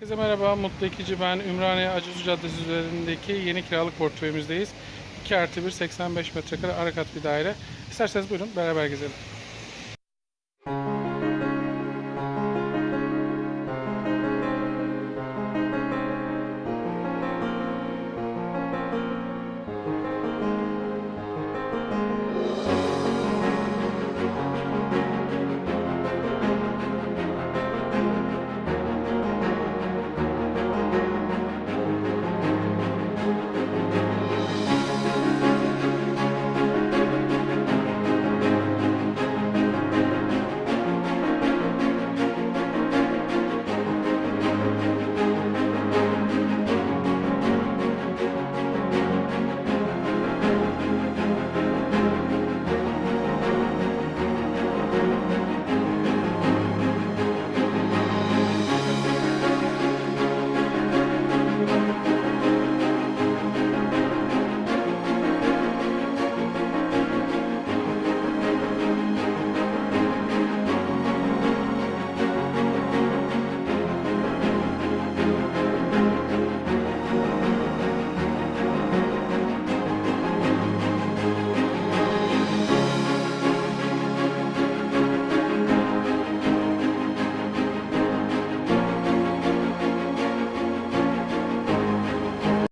Herkese merhaba, Mutlu İkici ben. Ümraniye Acısu Caddesi üzerindeki yeni kiralık portföyümüzdeyiz. 2 artı 1, 85 metrekare ara kat bir daire. İsterseniz buyurun beraber gezelim.